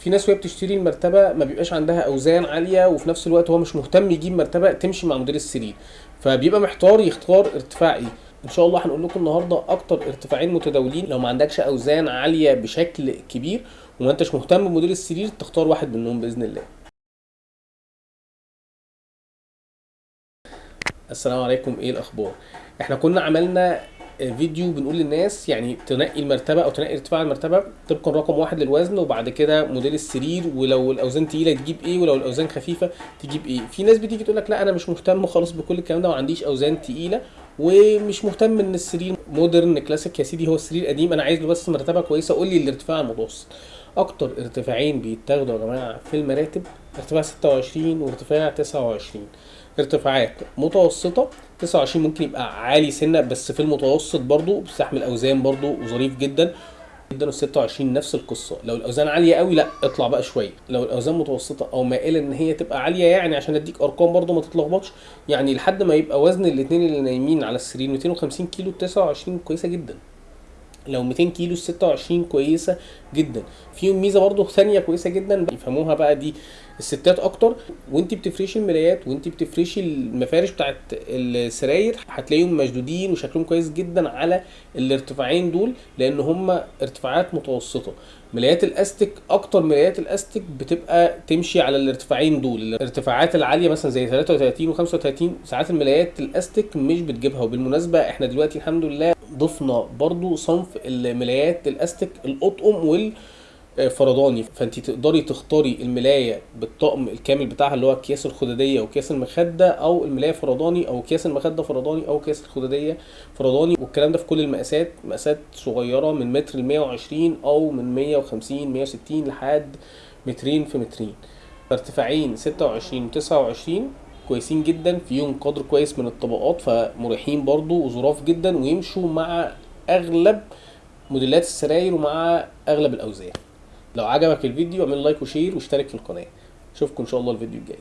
في ناس وهي بتشتري المرتبة ما بيبقاش عندها أوزان عالية وفي نفس الوقت هو مش مهتم يجيب مرتبة تمشي مع موديل السرير. فبيبقى محتار يختار ارتفاع إيه. إن شاء الله هنقول لكم النهارده أكتر ارتفاعين متداولين. لو ما عندكش أوزان عالية بشكل كبير وما أنتش مهتم بموديل السرير تختار واحد منهم بإذن الله. السلام عليكم. إيه الأخبار؟ إحنا كنا عملنا فيديو بنقول للناس يعني تنقي المرتبة أو تنقي ارتفاع المرتبة طبقا رقم واحد للوزن وبعد كده موديل السرير ولو الأوزان تقيلة تجيب إيه ولو الأوزان خفيفة تجيب إيه. في ناس بتيجي تقول لك لا أنا مش مهتم خالص بكل الكلام ده وما عنديش أوزان تقيلة ومش مهتم إن السرير مودرن كلاسيك يا سيدي هو السرير قديم أنا عايز له بس مرتبة كويسة قول لي الارتفاع المتوسط. أكتر ارتفاعين بيتاخدوا يا جماعة في المراتب ارتفاع 26 وارتفاع 29 ارتفاعات متوسطة 29 ممكن يبقى عالي سنة بس في المتوسط برضو بيستحمل اوزان برضو وظريف جدا. جدا وال 26 نفس القصة. لو الأوزان عالية قوي لا اطلع بقى شوية. لو الأوزان متوسطة أو مائلة إن هي تبقى عالية يعني عشان أديك أرقام برضو ما تتلخبطش. يعني لحد ما يبقى وزن الاثنين اللي نايمين على السرير 250 كيلو 29 كويسة جدا. لو 200 كيلو 26 كويسة جدا. فيهم ميزة برضو ثانية كويسة جدا يفهموها بقى دي الستات أكتر. وانت بتفرشي الملايات وانت بتفرشي المفارش بتاعت السراير هتلاقيهم مشدودين وشكلهم كويس جدا على الارتفاعين دول لأن هم ارتفاعات متوسطة. ملايات الاستك أكتر ملايات الاستك بتبقى تمشي على الارتفاعين دول. الارتفاعات العالية مثلا زي 33 و35 ساعات الملايات الاستك مش بتجيبها. وبالمناسبة إحنا دلوقتي الحمد لله ضفنا برضو صنف الملايات الاستك الأطقم وال فرداني فانت تقدري تختاري الملاية بالطقم الكامل بتاعها اللي هو أكياس الخدادية واكياس المخدة أو الملاية فرداني أو أكياس المخدة فرداني أو أكياس الخدادية فرداني والكلام ده في كل المقاسات مقاسات صغيرة من متر ل 120 أو من 150 160 لحد مترين في مترين. ارتفاعين 26 و 29 كويسين جدا فيهم قدر كويس من الطبقات فمريحين برضو وظراف جدا ويمشوا مع أغلب موديلات السراير ومع أغلب الأوزان. لو عجبك الفيديو اعمل like و share واشترك في القناة. أشوفكم إن شاء الله الفيديو الجاي.